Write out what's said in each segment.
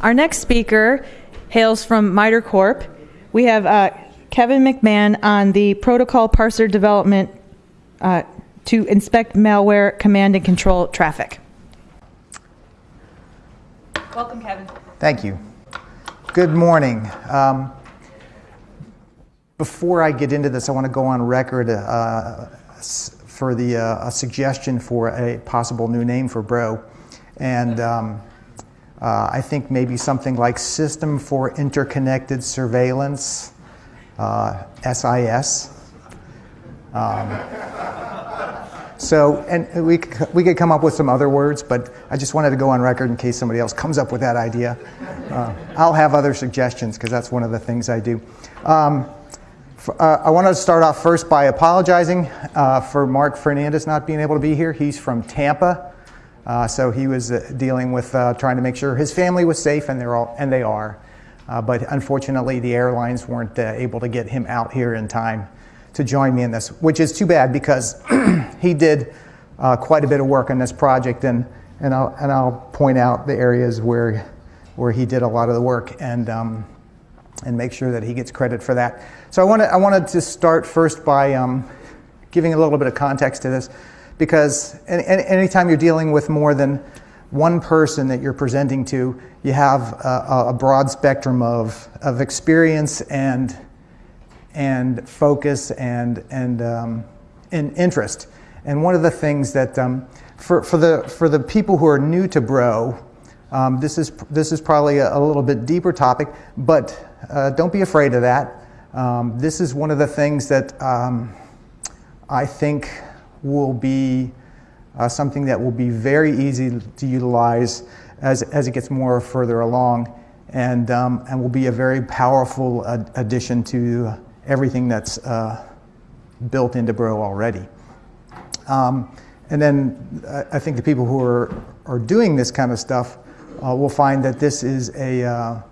Our next speaker hails from MITRE Corp. We have uh, Kevin McMahon on the protocol parser development uh, to inspect malware command and control traffic. Welcome, Kevin. Thank you. Good morning. Um, before I get into this, I want to go on record uh, for the uh, a suggestion for a possible new name for Bro, and um, uh, I think maybe something like System for Interconnected Surveillance, SIS. Uh, um, so, and we, we could come up with some other words, but I just wanted to go on record in case somebody else comes up with that idea. Uh, I'll have other suggestions because that's one of the things I do. Um, uh, I want to start off first by apologizing uh, for Mark Fernandez not being able to be here. He's from Tampa, uh, so he was uh, dealing with uh, trying to make sure his family was safe, and they're all and they are. Uh, but unfortunately, the airlines weren't able to get him out here in time to join me in this, which is too bad because he did quite a bit of work on this project, and and I'll and I'll point out the areas where where he did a lot of the work and. Um, and make sure that he gets credit for that. So I wanted, I wanted to start first by um, giving a little bit of context to this, because any, anytime you're dealing with more than one person that you're presenting to, you have a, a broad spectrum of, of experience and, and focus and, and, um, and interest. And one of the things that, um, for, for, the, for the people who are new to Bro, um, this, is, this is probably a, a, little bit deeper topic, but uh, don't be afraid of that. Um, this is one of the things that um, I think will be uh, something that will be very easy to utilize as, as it gets more further along and, um, and will be a very powerful ad- addition to everything that's uh, built into Bro already. Um, and then uh, I think the people who are, are doing this kind of stuff uh, will find that this is a, uh,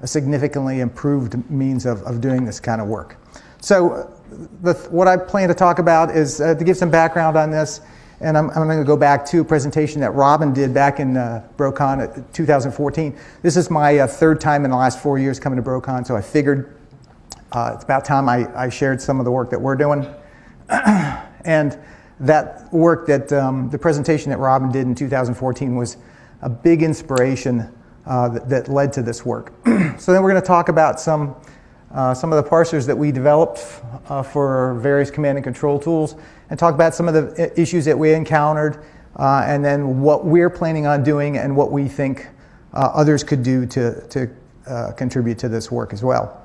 a significantly improved means of, of doing this kind of work. So the, what I plan to talk about is uh, to give some background on this, and I'm, I'm going to go back to a presentation that Robin did back in uh, BroCon 2014. This is my uh, third time in the last four years coming to BroCon, so I figured uh, it's about time I, I, shared some of the work that we're doing. and that work that um, the presentation that Robin did in 2014 was a big inspiration uh, that, that, led to this work. so then we're going to talk about some, uh, some of the parsers that we developed uh, for various command and control tools and talk about some of the issues that we encountered uh, and then what we're planning on doing and what we think uh, others could do to, to uh, contribute to this work as well.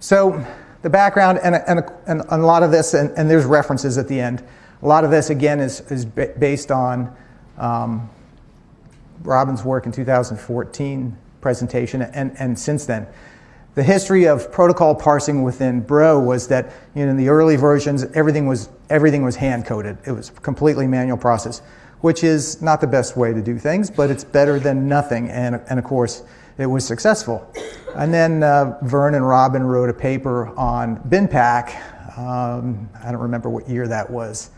So the background and, and, and a lot of this, and, and, there's references at the end, a lot of this again is, is based on um, Robin's work in 2014 presentation and, and since then. The history of protocol parsing within Bro was that you know, in the early versions, everything was, everything was hand coded. It was a completely manual process, which is not the best way to do things, but it's better than nothing. And, and of course, it was successful. And then uh, Vern and Robin wrote a paper on BinPAC. Um, I don't remember what year that was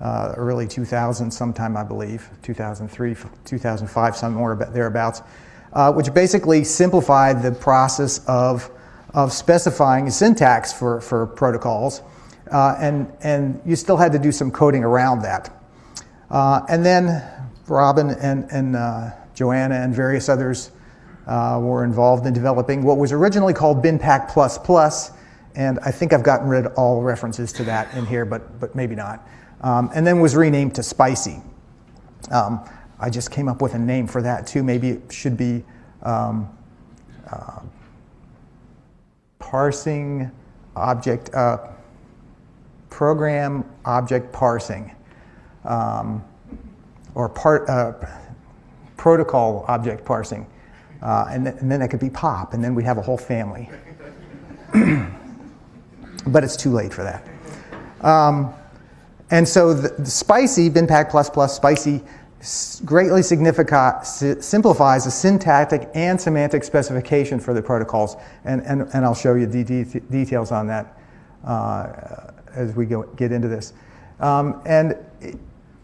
uh, early 2000 sometime, I believe, 2003, 2005, somewhere thereabouts, uh, which basically simplified the process of, of specifying syntax for, for protocols. Uh, and, and you still had to do some coding around that. Uh, and then Robin and, and uh, Joanna and various others uh, were involved in developing what was originally called BinPAC++, and I think I've gotten rid of all references to that in here, but, but maybe not um, and then was renamed to Spicy. Um, I just came up with a name for that too. Maybe it should be um, uh, parsing object, uh, program object parsing, um, or part, uh, protocol object parsing. Uh, and, th- and, then it could be POP, and then we'd have a whole family. but it's too late for that. Um, and so the, the spicy, spicy, greatly simplifies the syntactic and semantic specification for the protocols. And, and, and I'll show you the de details on that uh, as we go, get into this. Um, and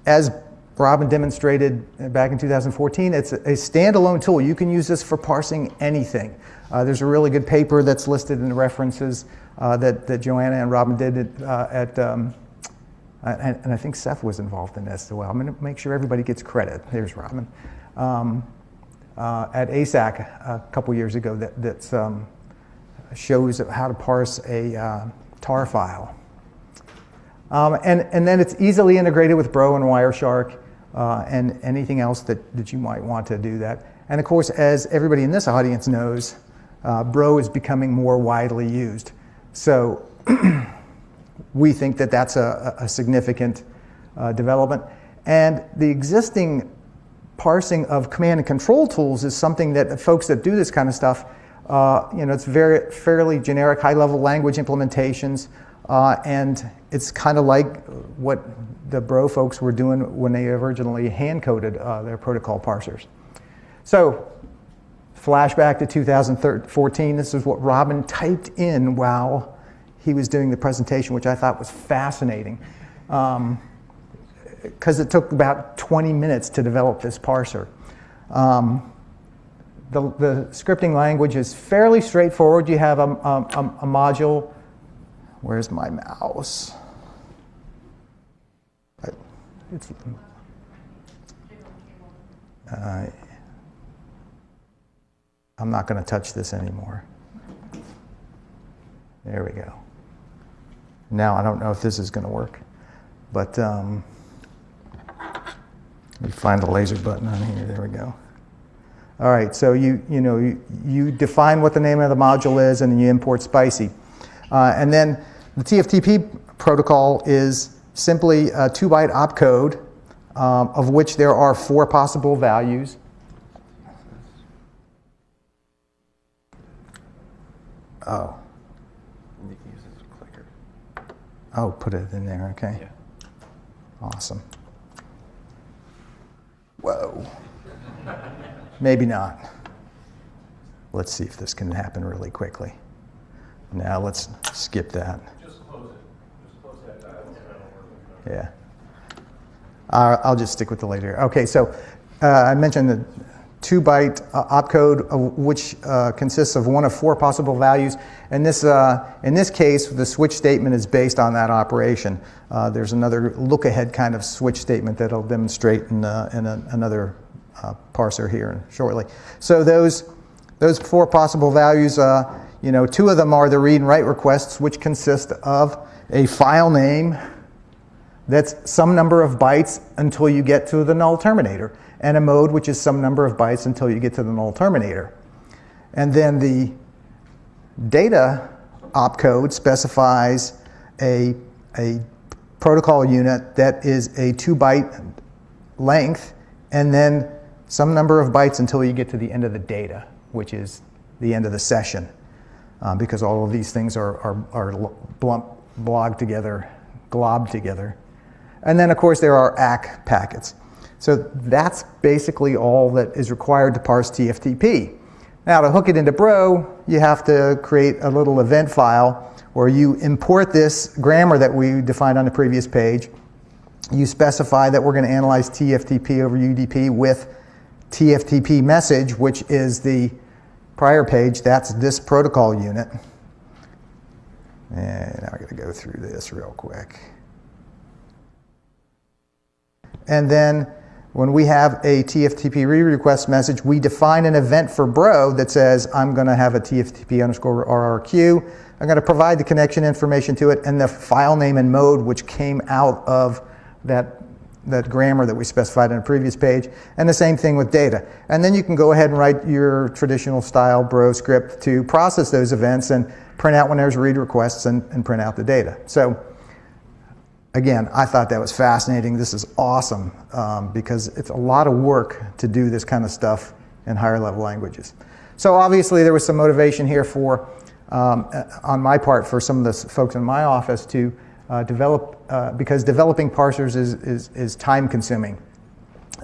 as Robin demonstrated back in 2014, it's a standalone tool. You can use this for parsing anything. Uh, there's a really good paper that's listed in the references uh, that, that Joanna and Robin did uh, at, um, and, and, I think Seth was involved in this as well. I'm going to make sure everybody gets credit. There's Robin. Um, uh, at ACSAC a couple years ago that that's, um, shows how to parse a uh, tar file. Um, and, and then it's easily integrated with Bro and Wireshark uh, and anything else that, that you might want to do that. And of course, as everybody in this audience knows, uh, Bro is becoming more widely used. So we think that that's a, a significant uh, development. And the existing parsing of command and control tools is something that the folks that do this kind of stuff, uh, you know, it's very fairly generic high-level language implementations, uh, and it's kind of like what the Bro folks were doing when they originally hand-coded uh, their protocol parsers. So flashback to 2014, this is what Robin typed in while he was doing the presentation, which I thought was fascinating. Um, because it took about 20 minutes to develop this parser. Um, the, the, scripting language is fairly straightforward. You have a, a, a module. Where's my mouse? It's, uh, I'm not going to touch this anymore. There we go. Now I don't know if this is going to work, but um, let me find the laser button on here. There we go. All right, so you, you, know, you, you define what the name of the module is and then you import SPICY. Uh, and then the TFTP protocol is simply a two byte opcode um, of which there are four possible values. Oh. Oh, put it in there, okay. Yeah. Awesome. Whoa. Maybe not. Let's see if this can happen really quickly. Now let's skip that. Just close it. Just close that. Yeah. Uh, I'll just stick with the later. Okay, so uh, I mentioned the two byte uh, opcode, uh, which uh, consists of one of four possible values. And this, uh, in this case, the switch statement is based on that operation. Uh, there's another look ahead kind of switch statement that I'll demonstrate in, uh, in a, another parser here shortly. So those, those four possible values, you know, two of them are the read and write requests, which consist of a file name that's some number of bytes until you get to the null terminator and a mode which is some number of bytes until you get to the null terminator. And then the data opcode specifies a, a protocol unit that is a two byte length and then some number of bytes until you get to the end of the data, which is the end of the session, uh, because all of these things are, are, are blogged together, globbed together. And then, of course, there are ACK packets. So that's basically all that is required to parse TFTP. Now to hook it into Bro, you have to create a little event file where you import this grammar that we defined on the previous page. You specify that we're going to analyze TFTP over UDP with TFTP message, which is the prior page. That's this protocol unit. And I'm going to go through this real quick. And then when we have a TFTP read request message, we define an event for Bro that says, I'm going to have a TFTP underscore RRQ. I'm going to provide the connection information to it and the file name and mode which came out of that, that grammar that we specified in a previous page. And the same thing with data. And then you can go ahead and write your traditional style Bro script to process those events and print out when there's read requests and, and print out the data. So again, I thought that was fascinating. This is awesome um, because it's a lot of work to do this kind of stuff in higher level languages. So obviously there was some motivation here for, um, uh, on my part, for some of the folks in my office to uh, develop, uh, because developing parsers is, is, is time consuming.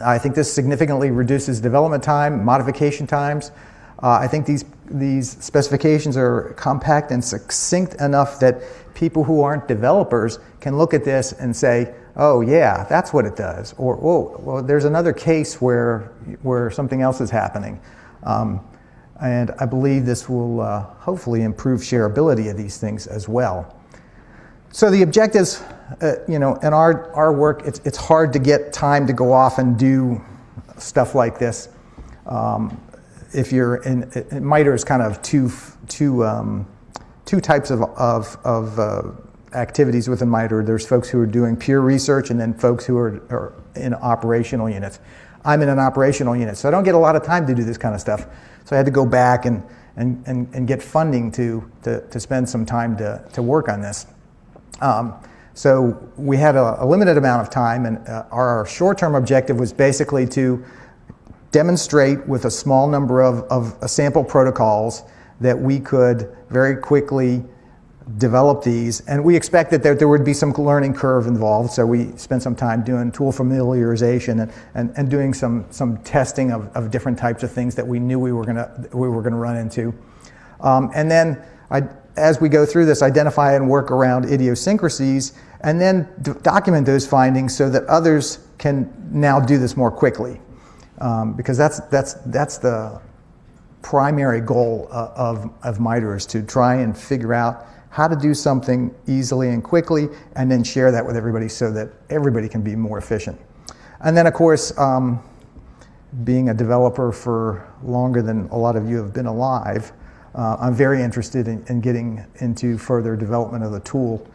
I think this significantly reduces development time, modification times. Uh, I think these, these specifications are compact and succinct enough that people who aren't developers can look at this and say, oh yeah, that's what it does. Or, oh, well, there's another case where, where something else is happening. Um, and I believe this will uh, hopefully improve shareability of these things as well. So the objectives, uh, you know, in our, our work, it's, it's hard to get time to go off and do stuff like this. Um, if you're in, MITRE is kind of two, two, um, two types of, of, of uh, activities within MITRE. There's folks who are doing pure research and then folks who are, are in operational units. I'm in an operational unit, so I don't get a lot of time to do this kind of stuff. So I had to go back and, and, and, and get funding to, to, to spend some time to, to work on this. Um, so we had a, a, limited amount of time, and uh, our short-term objective was basically to demonstrate with a small number of, of sample protocols that we could very quickly develop these. And we expected that there would be some learning curve involved, so we spent some time doing tool familiarization and, and, and doing some, some testing of, of different types of things that we knew we were gonna, we were gonna run into. Um, and then I, as we go through this, identify and work around idiosyncrasies, and then document those findings so that others can now do this more quickly. Um, because that's, that's, that's the primary goal uh, of, of MITRE is to try and figure out how to do something easily and quickly, and then share that with everybody so that everybody can be more efficient. And then, of course, um, being a developer for longer than a lot of you have been alive, uh, I'm very interested in, in, getting into further development of the tool.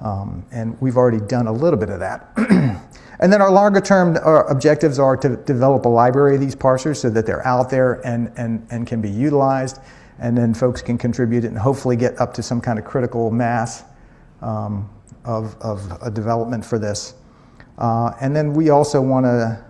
Um, and we've already done a little bit of that. and then our longer term uh, objectives are to develop a library of these parsers so that they're out there and, and, and can be utilized and then folks can contribute and hopefully get up to some kind of critical mass um, of, of a development for this. Uh, and then we also want to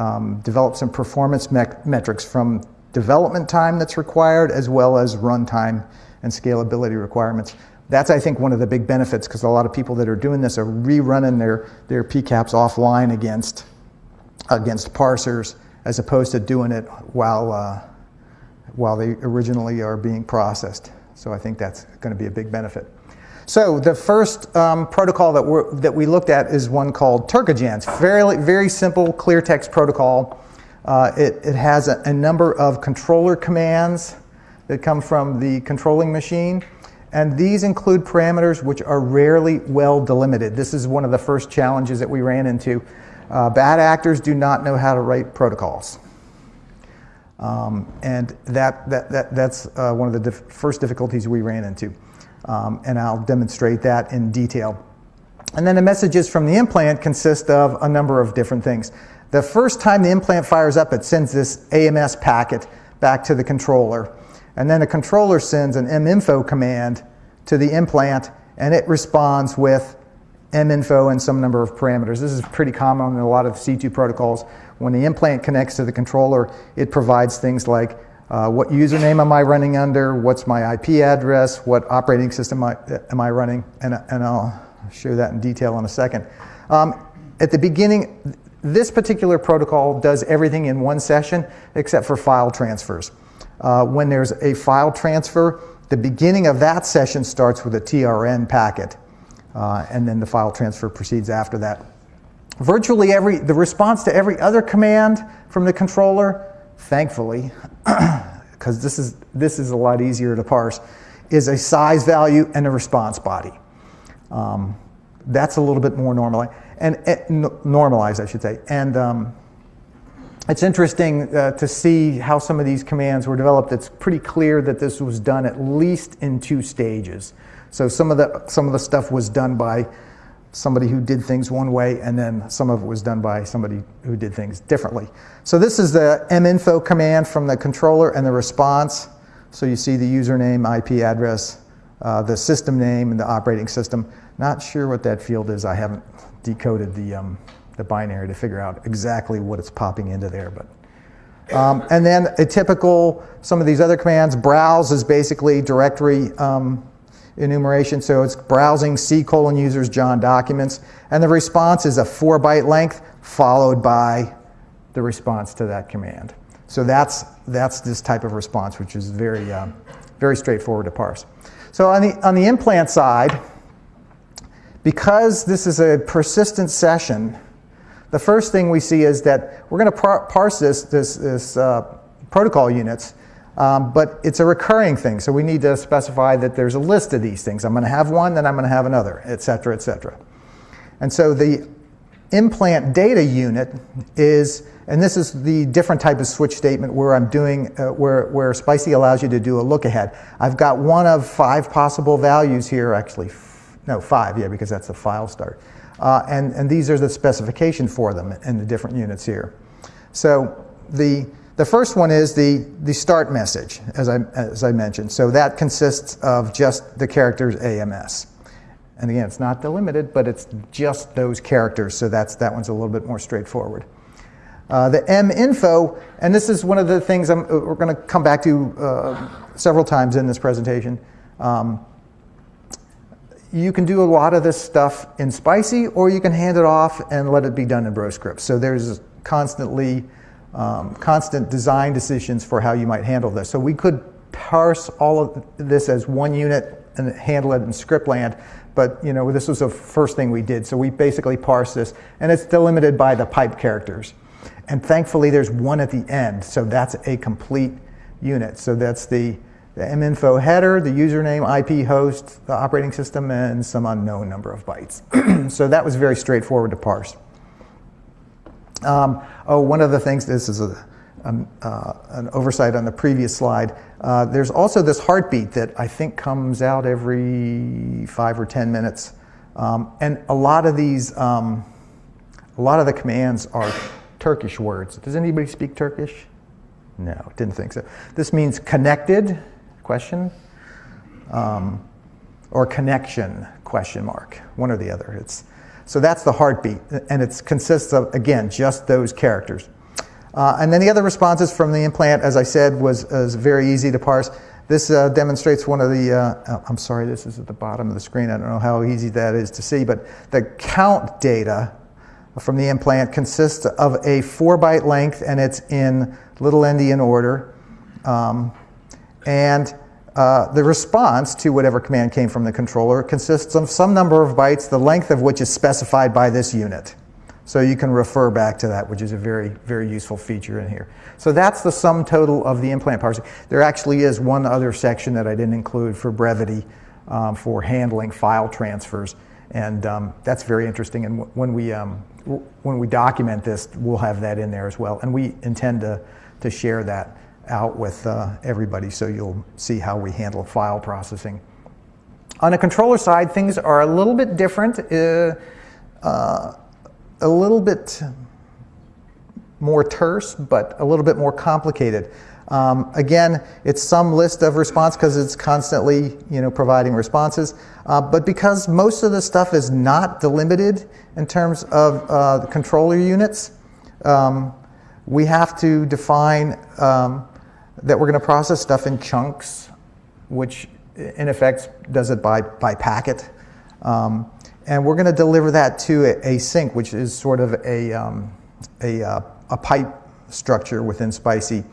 um, develop some performance me metrics from development time that's required as well as runtime and scalability requirements. That's, I think, one of the big benefits because a lot of people that are doing this are rerunning their, their PCAPs offline against, against parsers as opposed to doing it while uh, while they originally are being processed. So I think that's going to be a big benefit. So the first um, protocol that, we that we looked at is one called Turkojan. Very, very simple clear text protocol. Uh, it, it has a, a, number of controller commands that come from the controlling machine. And these include parameters which are rarely well delimited. This is one of the first challenges that we ran into. Uh, bad actors do not know how to write protocols. Um, and that, that, that, that's uh, one of the dif first difficulties we ran into. Um, and I'll demonstrate that in detail. And then the messages from the implant consist of a number of different things. The first time the implant fires up, it sends this AMS packet back to the controller. And then the controller sends an minfo command to the implant, and it responds with minfo and some number of parameters. This is pretty common in a lot of C2 protocols. When the implant connects to the controller, it provides things like uh, what username am I running under, what's my IP address, what operating system I, am I running, and, and I'll show that in detail in a second. Um, at the beginning, this particular protocol does everything in one session except for file transfers. Uh, when there's a file transfer, the beginning of that session starts with a TRN packet, uh, and then the file transfer proceeds after that virtually every, the response to every other command from the controller, thankfully, because this is, this is a lot easier to parse, is a size value and a response body. Um, that's a little bit more normal, and uh, normalized, I should say. And um, it's interesting uh, to see how some of these commands were developed. It's pretty clear that this was done at least in two stages. So some of the some of the stuff was done by somebody who did things one way, and then some of it was done by somebody who did things differently. So this is the minfo command from the controller and the response. So you see the username, IP address, uh, the system name, and the operating system. Not sure what that field is. I haven't decoded the, um, the binary to figure out exactly what it's popping into there. But um, and then a typical, some of these other commands, browse is basically directory um, enumeration. So it's browsing C colon users John documents. And the response is a four byte length followed by the response to that command. So that's, that's this type of response, which is very, um, very straightforward to parse. So on the, on the implant side, because this is a persistent session, the first thing we see is that we're going to par parse this, this, this uh, protocol units, um, but it's a recurring thing. So we need to specify that there's a list of these things. I'm going to have one, then I'm going to have another, et cetera, et cetera. And so the implant data unit is, and this is the different type of switch statement where I'm doing, uh, where, where SPICY allows you to do a look ahead. I've got one of five possible values here, actually, no, five, yeah, because that's the file start. Uh, and, and these are the specification for them in the different units here. So the, the first one is the, the start message, as I, as I mentioned. So that consists of just the characters AMS. And again, it's not delimited, but it's just those characters, so that's, that one's a little bit more straightforward. Uh, the M info, and this is one of the things I'm, we're going to come back to uh, several times in this presentation. Um, you can do a lot of this stuff in Spicy, or you can hand it off and let it be done in BroScript. So there's constantly um, constant design decisions for how you might handle this. So we could parse all of this as one unit and handle it in scriptland, but you know, this was the first thing we did. So we basically parse this, and it's delimited by the pipe characters. And thankfully, there's one at the end, so that's a complete unit. So that's the, the minfo header, the username, IP host, the operating system, and some unknown number of bytes. so that was very straightforward to parse. Um, oh, one of the things, this is a, um, uh, an oversight on the previous slide. Uh, there's also this heartbeat that I think comes out every five or 10 minutes. Um, and a lot of these, um, a lot of the commands are Turkish words. Does anybody speak Turkish? No, didn't think so. This means connected, question, um, or connection, question mark, one or the other. It's, so that's the heartbeat, and it consists of, again, just those characters. Uh, and then the other responses from the implant, as I said, was, was very easy to parse. This uh, demonstrates one of the, uh, I'm sorry, this is at the bottom of the screen. I don't know how easy that is to see, but the count data from the implant consists of a four byte length and it's in little endian order. Um, and uh, the response to whatever command came from the controller consists of some number of bytes, the length of which is specified by this unit. So you can refer back to that, which is a very, very useful feature in here. So that's the sum total of the implant parsing. There actually is one other section that I didn't include for brevity um, for handling file transfers. And um, that's very interesting. And when we, um, when we document this, we'll have that in there as well. And we intend to, to share that out with uh, everybody so you'll see how we handle file processing. On the controller side, things are a little bit different. Uh, uh, a little bit more terse, but a little bit more complicated. Um, again, it's some list of response because it's constantly you know, providing responses. Uh, but because most of the stuff is not delimited in terms of uh, the controller units, um, we have to define um, that we're going to process stuff in chunks, which in effect does it by, by packet. Um, and we're going to deliver that to a, sink, which is sort of a, um, a, uh, a, pipe structure within Spicy.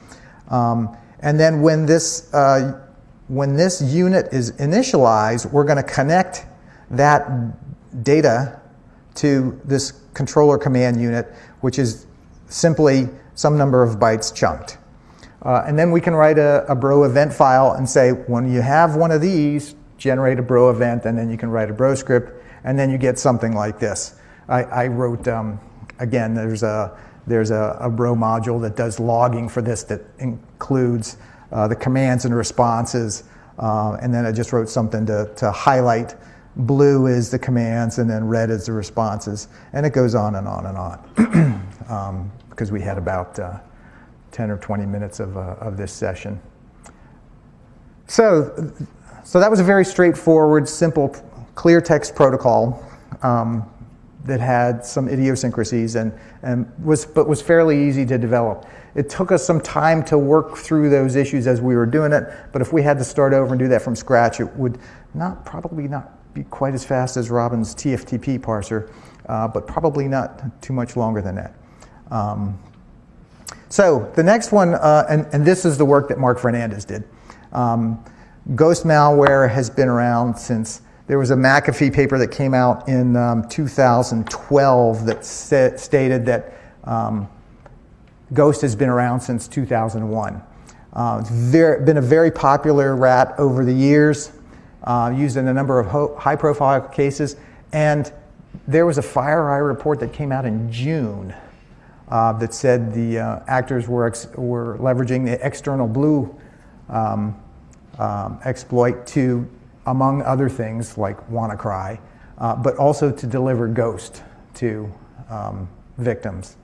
Um, and then when this, uh, when this unit is initialized, we're going to connect that data to this controller command unit, which is simply some number of bytes chunked. Uh, and then we can write a, a bro event file and say, when you have one of these, generate a bro event, and then you can write a bro script and then you get something like this. I, I wrote, um, again, there's a, there's a, a bro module that does logging for this that includes uh, the commands and responses. Uh, and then I just wrote something to, to highlight blue is the commands and then red is the responses. And it goes on and on and on um, because we had about uh, 10 or 20 minutes of, uh, of this session. So, so that was a very straightforward, simple clear text protocol um, that had some idiosyncrasies and, and was, but was fairly easy to develop. It took us some time to work through those issues as we were doing it, but if we had to start over and do that from scratch, it would not probably not be quite as fast as Robin's TFTP parser, uh, but probably not too much longer than that. Um, so the next one, uh, and, and, this is the work that Mark Fernandez did. Um, ghost malware has been around since there was a McAfee paper that came out in um, 2012 that sa- stated that um, Ghost has been around since 2001. Uh, it's very, been a very popular rat over the years, uh, used in a number of high profile cases. And there was a FireEye report that came out in June uh, that said the uh, actors were, were leveraging the EternalBlue um, um, exploit to, among other things like WannaCry, uh, but also to deliver Ghost to um, victims.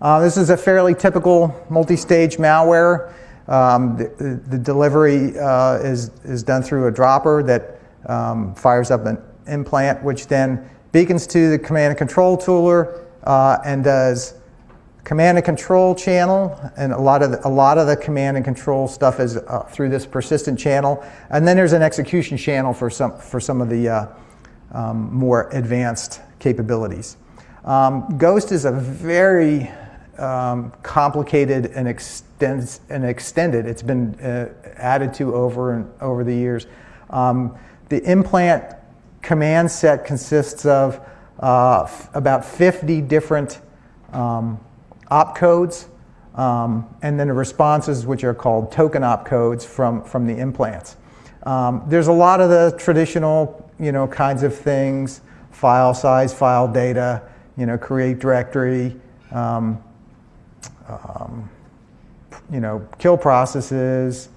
Uh, this is a fairly typical multi-stage malware. Um, the, the, delivery uh, is, is done through a dropper that um, fires up an implant, which then beacons to the command and control tooler uh, and does command and control channel, and a lot of the, a lot of the command and control stuff is uh, through this persistent channel, and then there's an execution channel for some for some of the uh, um, more advanced capabilities. Um, Ghost is a very um, complicated and, extends, and extended. It's been uh, added to over and over the years. Um, the implant command set consists of uh, about 50 different um, opcodes, um, and then the responses, which are called token opcodes from, from the implants. Um, there's a lot of the traditional, you know, kinds of things: file size, file data, you know, create directory, um, um you know, kill processes,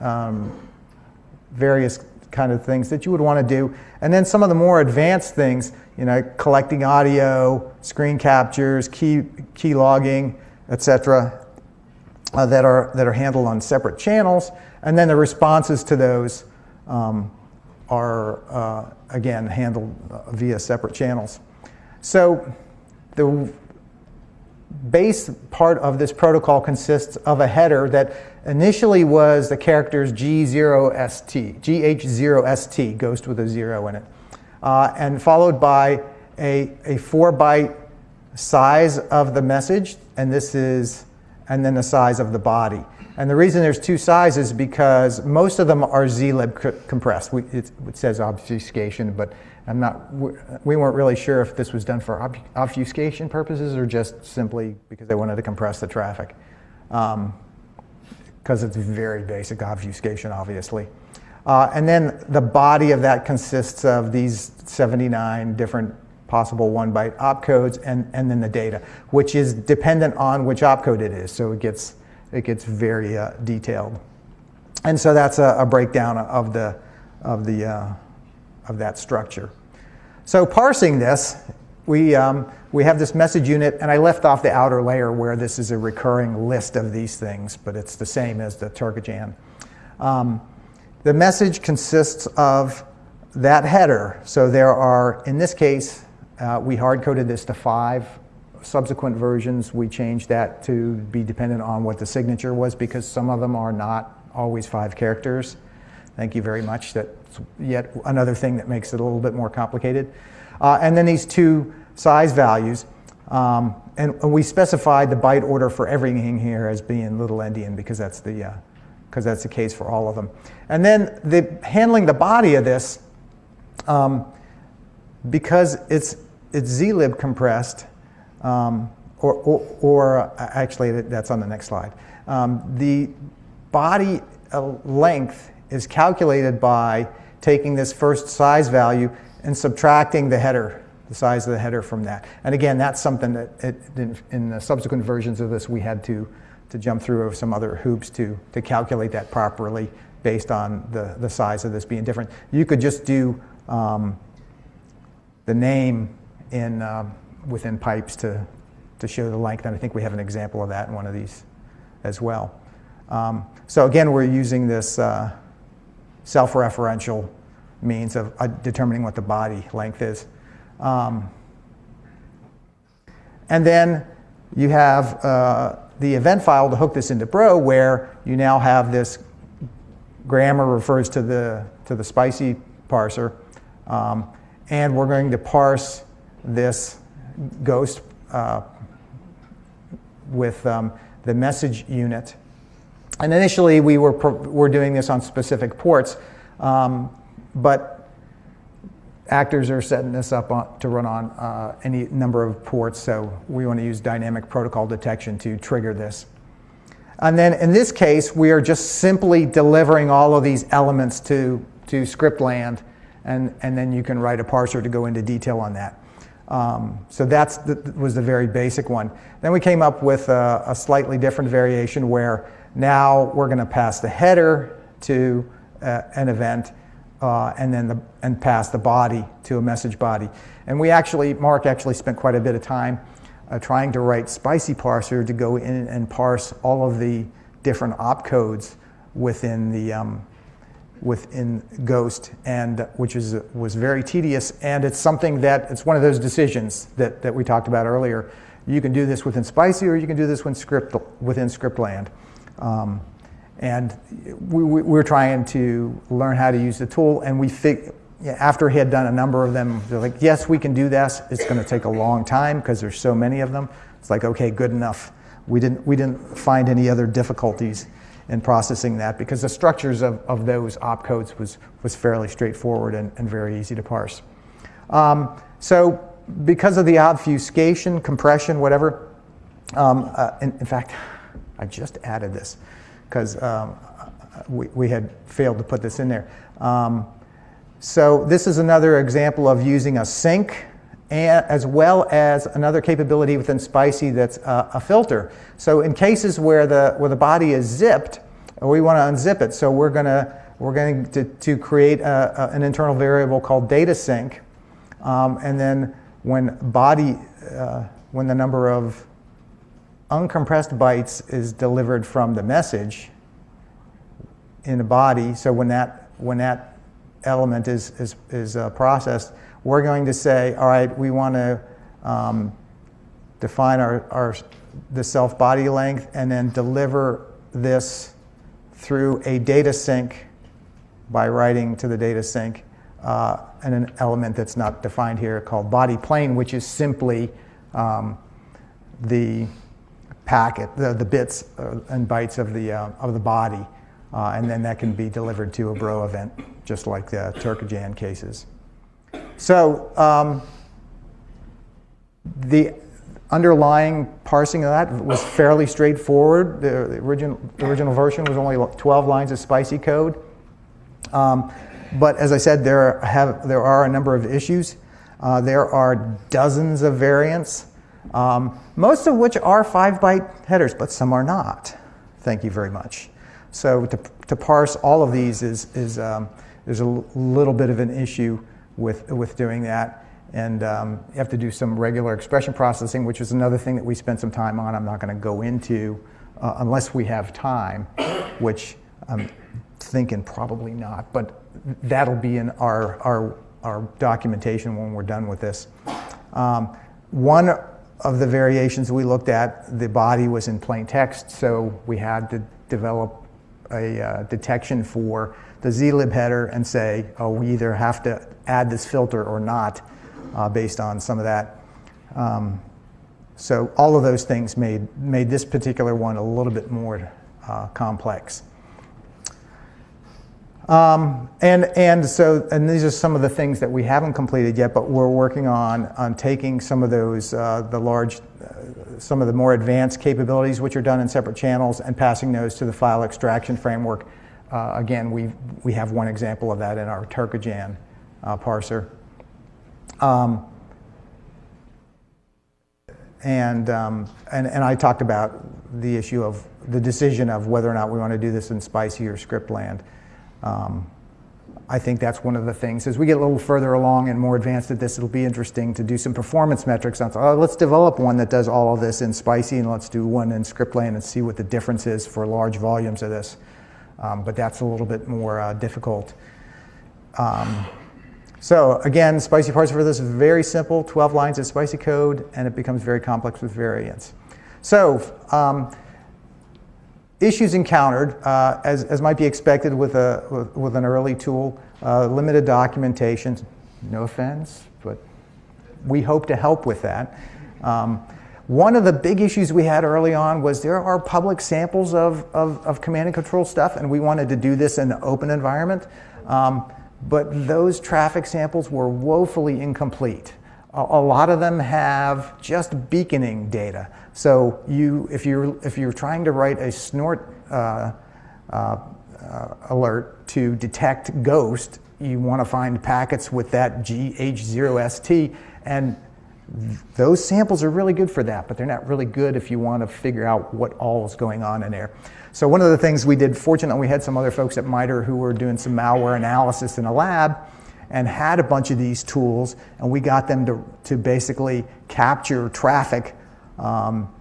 um, various kind of things that you would want to do. And then some of the more advanced things, you know, collecting audio, screen captures, key, key logging, etc., uh, that, are, that are handled on separate channels. And then the responses to those um, are, uh, again, handled uh, via separate channels. So the base part of this protocol consists of a header that initially was the characters G0ST, GH0ST, ghost with a zero in it, uh, and followed by a, a four byte size of the message, and this is, and then the size of the body. And the reason there's two sizes because most of them are zlib compressed. We, it, it says obfuscation, but I'm not, we weren't really sure if this was done for obfuscation purposes or just simply because they wanted to compress the traffic. Because um, it's very basic obfuscation, obviously. Uh, and then the body of that consists of these 79 different possible one byte opcodes and, and then the data, which is dependent on which opcode it is. So it gets, it gets very uh, detailed. And so that's a, a, breakdown of the, of the, uh, of that structure. So parsing this, we, um, we have this message unit, and I left off the outer layer where this is a recurring list of these things, but it's the same as the Turkojan. Um, the message consists of that header. So there are, in this case, uh, we hard coded this to five. Subsequent versions, we changed that to be dependent on what the signature was because some of them are not always five characters. Thank you very much. That's yet another thing that makes it a little bit more complicated. Uh, and then these two size values. Um, and we specified the byte order for everything here as being little endian because that's the because that's the case for all of them. And then the handling the body of this, um, because it's it's zlib compressed, um, or, or, or, uh, actually that's on the next slide. Um, the body uh, length is calculated by taking this first size value and subtracting the header, the size of the header from that. And again, that's something that it, in, in, the subsequent versions of this we had to, to jump through some other hoops to, to calculate that properly based on the, the size of this being different. You could just do um, the name in, um, within pipes to, to show the length, and I think we have an example of that in one of these as well. Um, so again, we're using this uh, self-referential means of uh, determining what the body length is. Um, and then you have uh, the event file to hook this into Bro, where you now have this grammar refers to the to the spicy parser, um, and we're going to parse this ghost uh, with um, the message unit. And initially, we were, were doing this on specific ports, um, but actors are setting this up on, to run on uh, any number of ports, so we want to use dynamic protocol detection to trigger this. And then in this case, we are just simply delivering all of these elements to, to script land, and, and then you can write a parser to go into detail on that. Um, so that was the very basic one. Then we came up with a, a slightly different variation where now we're going to pass the header to uh, an event uh, and then the, and pass the body to a message body. And we actually, Mark actually spent quite a bit of time uh, trying to write Spicy Parser to go in and parse all of the different opcodes within the um, within Ghost, and which is was very tedious. And it's something that it's one of those decisions that that we talked about earlier. You can do this within Spicy, or you can do this within script within Scriptland. Um, and we, we, were trying to learn how to use the tool, and we fig- after he had done a number of them, they're like, yes, we can do this. It's going to take a long time because there's so many of them. It's like, okay, good enough. We didn't, we didn't find any other difficulties in processing that because the structures of, of those opcodes was, was fairly straightforward and, and very easy to parse. Um, so because of the obfuscation, compression, whatever, um, uh, in, in fact, I just added this because um, we, we had failed to put this in there. Um, so this is another example of using a sink and, as well as another capability within Spicy that's a, a filter. So in cases where the, where the body is zipped, we want to unzip it. So we're going to we're going to, to create a, a, an internal variable called data sink. Um, and then when body, uh, when the number of uncompressed bytes is delivered from the message in a body. So when that, when that element is, is, is uh, processed, we're going to say, all right, we want to um, define our, our, the self body length and then deliver this through a data sink by writing to the data sink uh, and an element that's not defined here called body plane, which is simply um, the packet, the, the bits uh, and bytes of the, uh, of the body. Uh, and then that can be delivered to a bro event, just like the Turkojan cases. So um, the underlying parsing of that was fairly straightforward. The, the, original, the original version was only 12 lines of spicy code. Um, but as I said, there, have, there are a number of issues. Uh, there are dozens of variants um, most of which are five byte headers, but some are not. Thank you very much. So to, to parse all of these is, is um, there's a little bit of an issue with, with doing that. And um, you have to do some regular expression processing, which is another thing that we spent some time on. I'm not going to go into uh, unless we have time, which I'm thinking probably not. But that'll be in our, our, our documentation when we're done with this. Um, one of the variations we looked at, the body was in plain text, so we had to develop a uh, detection for the zlib header and say, oh, we either have to add this filter or not uh, based on some of that. Um, so all of those things made, made this particular one a little bit more uh, complex. Um, and, and so, and these are some of the things that we haven't completed yet, but we're working on, on taking some of those, uh, the large, uh, some of the more advanced capabilities which are done in separate channels and passing those to the file extraction framework. Uh, again, we, we have one example of that in our Turkojan uh, parser. Um, and, um, and, and I talked about the issue of the decision of whether or not we want to do this in Spicy or Scriptland. Um, I think that's one of the things. As we get a little further along and more advanced at this, it'll be interesting to do some performance metrics. On, oh, let's develop one that does all of this in Spicy, and let's do one in Scriptland and see what the difference is for large volumes of this. Um, but that's a little bit more uh, difficult. Um, so again, Spicy parts for this is very simple, 12 lines of Spicy code, and it becomes very complex with variants. So um, issues encountered, uh, as, as might be expected with, a, with, with an early tool, uh, limited documentation, no offense, but we hope to help with that. Um, one of the big issues we had early on was there are public samples of, of, of command and control stuff, and we wanted to do this in an open environment. Um, but those traffic samples were woefully incomplete. A, lot of them have just beaconing data. So you, if, you're, if you're trying to write a snort uh, uh, alert to detect ghost, you want to find packets with that GH0ST, and those samples are really good for that, but they're not really good if you want to figure out what all is going on in there. So one of the things we did, fortunately, we had some other folks at MITRE who were doing some malware analysis in a lab and had a bunch of these tools, and we got them to, to basically capture traffic um,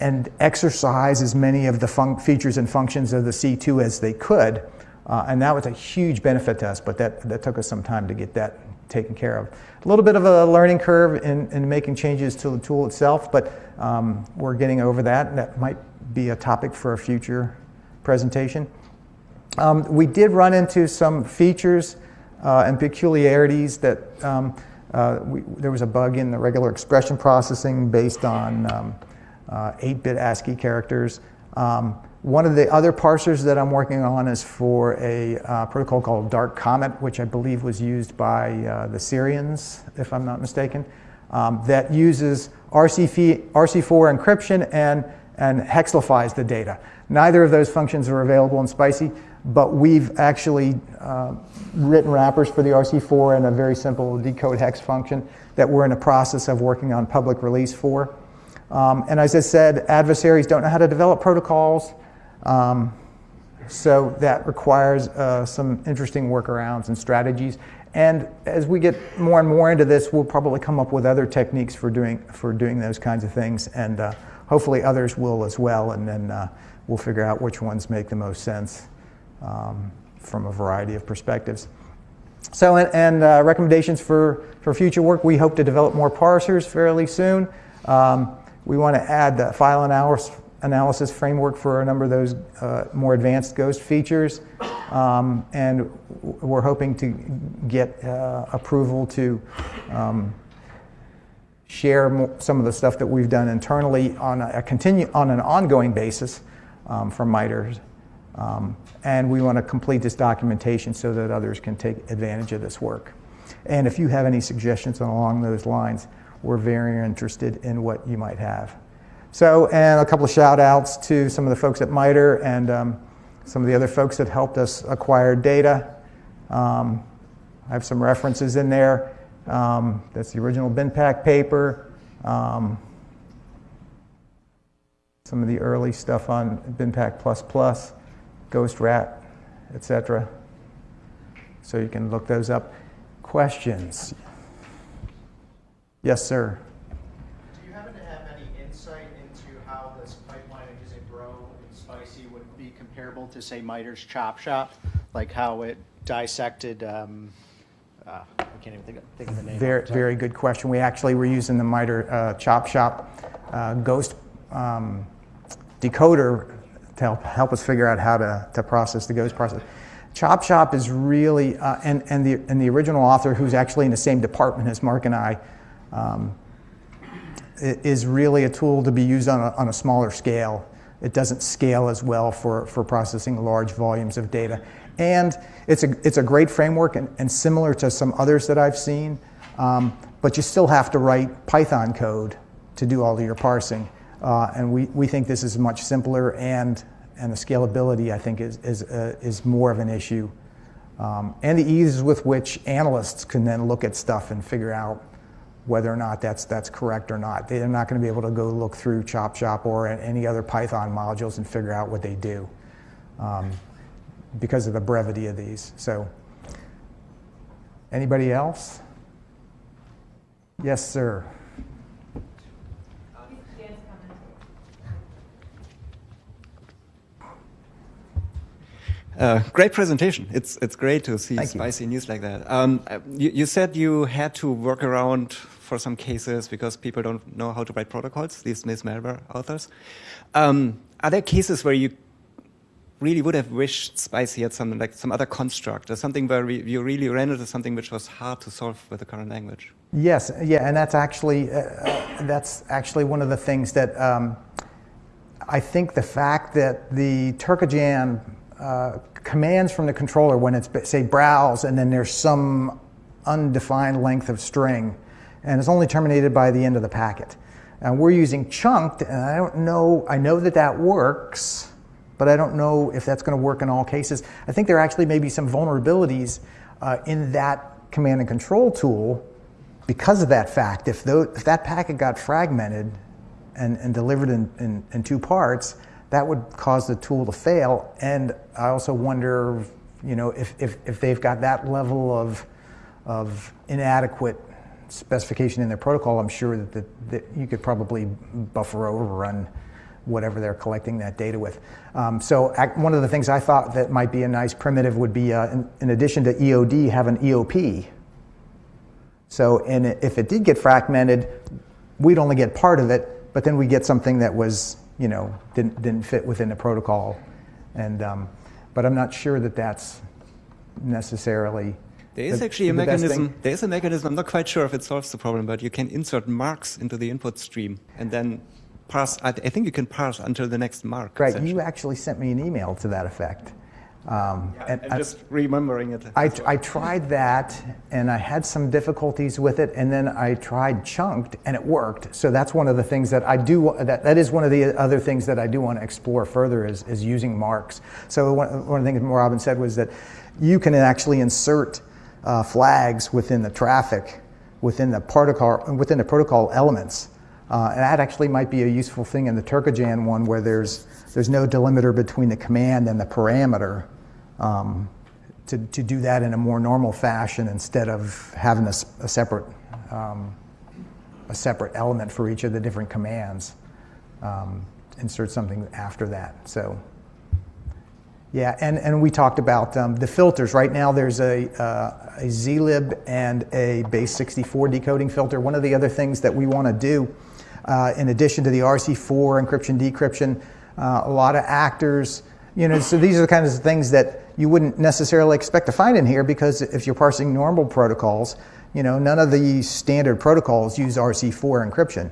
and exercise as many of the features and functions of the C2 as they could. Uh, and that was a huge benefit to us, but that, that took us some time to get that taken care of. A little bit of a learning curve in, in making changes to the tool itself, but um, we're getting over that, and that might be a topic for a future presentation. Um, we did run into some features uh, and peculiarities that um, uh, we, there was a bug in the regular expression processing based on 8-bit um, uh, ASCII characters. Um, one of the other parsers that I'm working on is for a uh, protocol called Dark Comet, which I believe was used by uh, the Syrians, if I'm not mistaken, um, that uses RC4 encryption and and hexlifies the data. Neither of those functions are available in Spicy, but we've actually uh, written wrappers for the RC4 and a very simple decode hex function that we're in the process of working on public release for. Um, and as I said, adversaries don't know how to develop protocols, um, so that requires uh, some interesting workarounds and strategies. And as we get more and more into this, we'll probably come up with other techniques for doing, for doing those kinds of things. And uh, hopefully others will as well, and then uh, we'll figure out which ones make the most sense um, from a variety of perspectives. So, and, and uh, recommendations for, for future work, we hope to develop more parsers fairly soon. Um, we want to add the file analysis, analysis framework for a number of those uh, more advanced GHOST features. Um, and we're hoping to get uh, approval to um, share some of the stuff that we've done internally on a, continue on an ongoing basis um, from MITRE. Um, and we want to complete this documentation so that others can take advantage of this work. And if you have any suggestions along those lines, we're very interested in what you might have. So, and a couple of shout outs to some of the folks at MITRE and um, some of the other folks that helped us acquire data. Um, I have some references in there. Um, that's the original BinPAC paper. Um, some of the early stuff on BinPAC++, Ghost Rat, etc. So you can look those up. Questions? Yes, sir. Do you happen to have any insight into how this pipeline of using Bro and Spicy would be comparable to, say, MITRE's Chop Shop? Like how it dissected um, uh, I can't even think of, think of the name. Very, very good question. We actually were using the MITRE uh, Chop Shop uh, Ghost um, decoder to help, help us figure out how to, to process the Ghost process. Chop Shop is really, uh, and, and, the, and the original author, who's actually in the same department as Mark and I, um, is really a tool to be used on a, on a smaller scale. It doesn't scale as well for, for processing large volumes of data. And it's a, it's a great framework and, and similar to some others that I've seen, um, but you still have to write Python code to do all of your parsing. Uh, and we, we think this is much simpler and, and the scalability, I think, is, is, uh, is more of an issue. Um, and the ease with which analysts can then look at stuff and figure out whether or not that's, that's correct or not. They're not going to be able to go look through Chop Shop or any other Python modules and figure out what they do. Um, because of the brevity of these. So, anybody else? Yes, sir. Uh, great presentation. It's it's great to see Thank spicy you. news like that. Um, you, you, said you had to work around for some cases because people don't know how to write protocols. These Miss malware authors. Um, are there cases where you really would have wished Spicy had something like some other construct or something where we, you really ran into something which was hard to solve with the current language. Yes, yeah, and that's actually uh, uh, that's actually one of the things that um, I think the fact that the Turkojan uh, commands from the controller when it's, say, browse, and then there's some undefined length of string, and it's only terminated by the end of the packet. And we're using chunked, and I don't know, I know that that works, but I don't know if that's going to work in all cases. I think there actually may be some vulnerabilities uh, in that command and control tool because of that fact. If, tho- if that packet got fragmented and, and delivered in, in, in two parts, that would cause the tool to fail. And I also wonder, you know, if, if, if they've got that level of, of inadequate specification in their protocol, I'm sure that, that, that you could probably buffer overrun whatever they're collecting that data with. Um, so one of the things I thought that might be a nice primitive would be, uh, in, in addition to EOD, have an EOP. So and if it did get fragmented, we'd only get part of it, but then we get something that was, you know, didn't, didn't fit within the protocol. And, um, but I'm not sure that that's necessarily There is the- actually a the mechanism. There is a mechanism. I'm not quite sure if it solves the problem, but you can insert marks into the input stream and then pass. I, I think you can pass until the next mark. Right, you actually sent me an email to that effect. Um, and I'm I- just remembering it. I, I tried that and I had some difficulties with it, and then I tried chunked and it worked. So that's one of the things that I do, that, that is one of the other things that I do want to explore further is, is using marks. So one, one of the things Robin said was that you can actually insert uh, flags within the traffic, within the protocol, within the protocol elements. Uh, and that actually might be a useful thing in the Turkojan one where there's, there's no delimiter between the command and the parameter. Um, to, to do that in a more normal fashion instead of having a, a separate, um, a separate element for each of the different commands. Um, insert something after that. So, yeah, and, and we talked about um, the filters. Right now, there's a, uh, a zlib and a base 64 decoding filter. One of the other things that we want to do, uh, in addition to the RC4 encryption, decryption, uh, a lot of actors, you know, so these are the kinds of things that you wouldn't necessarily expect to find in here because if you're parsing normal protocols, you know, none of the standard protocols use RC4 encryption.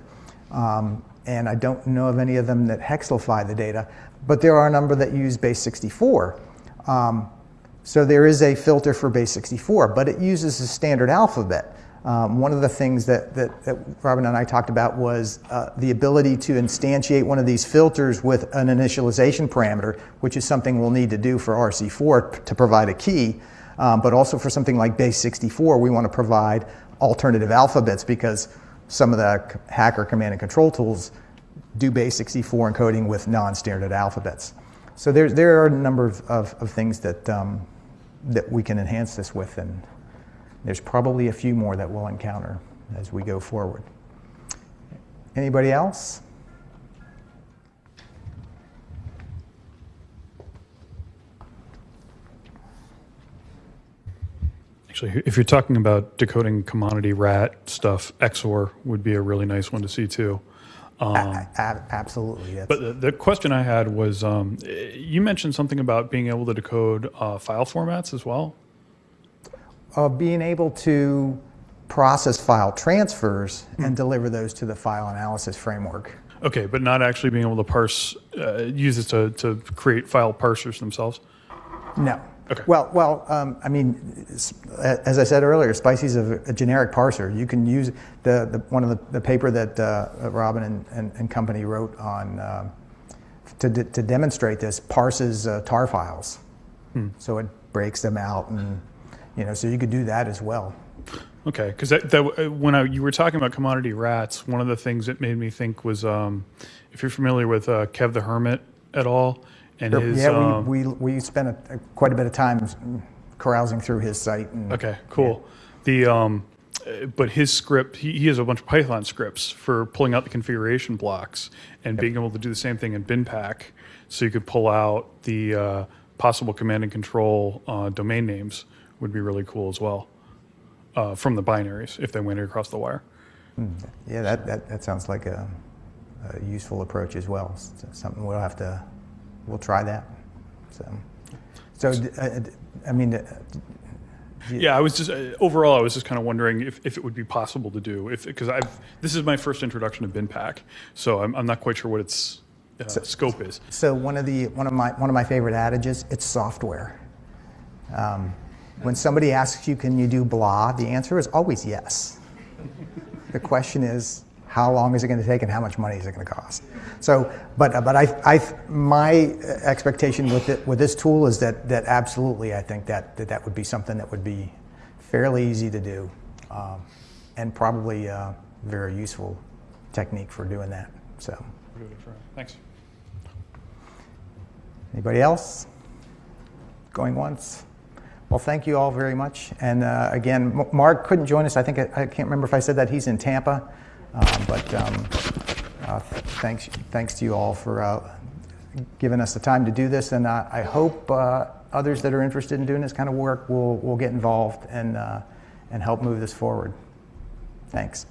Um, and I don't know of any of them that hexlify the data, but there are a number that use base 64. Um, so there is a filter for base 64, but it uses a standard alphabet. Um, one of the things that, that, that Robin and I talked about was uh, the ability to instantiate one of these filters with an initialization parameter, which is something we'll need to do for RC4 to provide a key. Um, but also for something like base 64, we want to provide alternative alphabets because some of the hacker command and control tools do base 64 encoding with non-standard alphabets. So there, there are a number of, of, of things that, um, that we can enhance this with, and there's probably a few more that we'll encounter as we go forward. Anybody else? Actually, if you're talking about decoding commodity rat stuff, XOR would be a really nice one to see too. Um, A- absolutely. That's, But the, the question I had was, um, you mentioned something about being able to decode uh, file formats as well. Uh, being able to process file transfers and deliver those to the file analysis framework. Okay, but not actually being able to parse, uh, use it to, to create file parsers themselves. No. Okay. Well, well, um, I mean, as I said earlier, Spicy's a, a generic parser. You can use the, the one of the, the paper that uh, Robin and, and, and company wrote on um to, de- to demonstrate this parses uh, tar files. So it breaks them out, and you know, so you could do that as well. Okay, because that, that uh, when I, you were talking about commodity rats, one of the things that made me think was um, if you're familiar with uh, Kev the Hermit at all, and his yeah, um, we, we, we spent a, quite a bit of time carousing through his site. And, Okay, cool. The um, uh, but his script, he, he has a bunch of Python scripts for pulling out the configuration blocks and being able to do the same thing in BinPAC, so you could pull out the uh, possible command and control uh, domain names would be really cool as well uh, from the binaries if they went across the wire. Yeah, that, that, that sounds like a, a useful approach as well. S- Something we'll have to, we'll try that. So, so uh, I mean, uh, Yeah, I was just uh, overall, I was just kind of wondering if, if it would be possible to do if because I've this is my first introduction to BinPAC, so I'm, I'm not quite sure what its uh, scope is. So one of the one of my one of my favorite adages, it's software. Um, when somebody asks you, "Can you do blah?" the answer is always yes. the question is, how long is it going to take, and how much money is it going to cost? So, but but I, I my expectation with it with this tool is that that absolutely I think that that, that would be something that would be fairly easy to do, um, and probably a very useful technique for doing that. So. Thanks. Anybody else? Going once? Well, thank you all very much. And uh, again, M- Mark couldn't join us. I think I, I can't remember if I said that he's in Tampa. Uh, but um, uh, thanks, thanks to you all for uh, giving us the time to do this. And I, I hope uh, others that are interested in doing this kind of work will, will get involved and, uh, and help move this forward. Thanks.